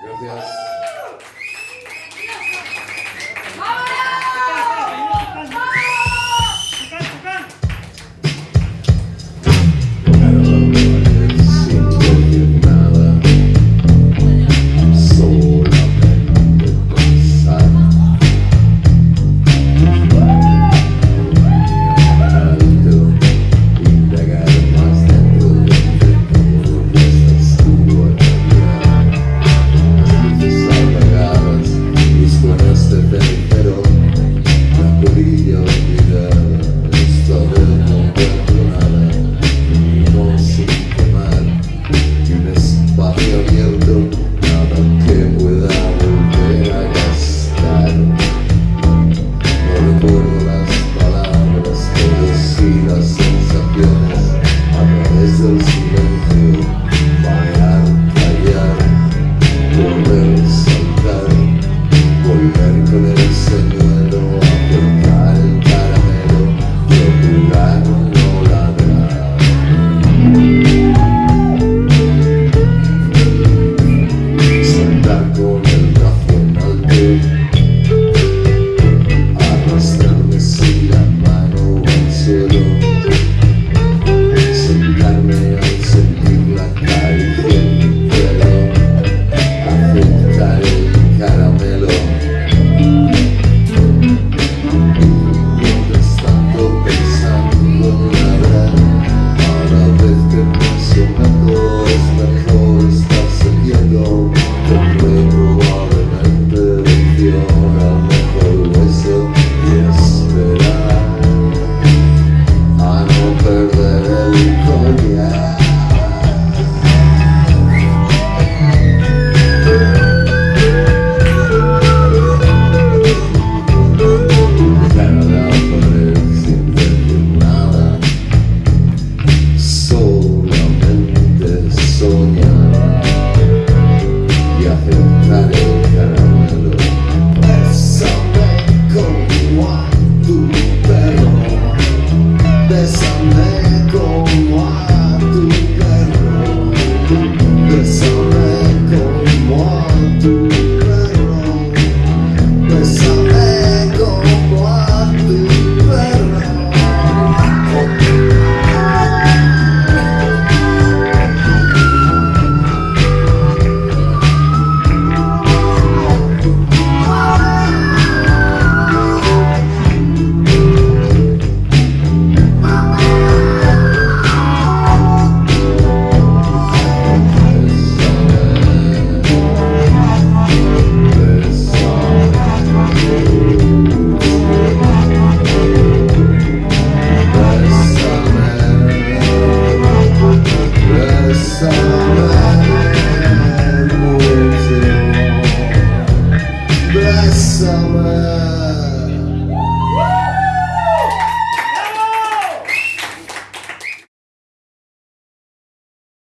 Gracias.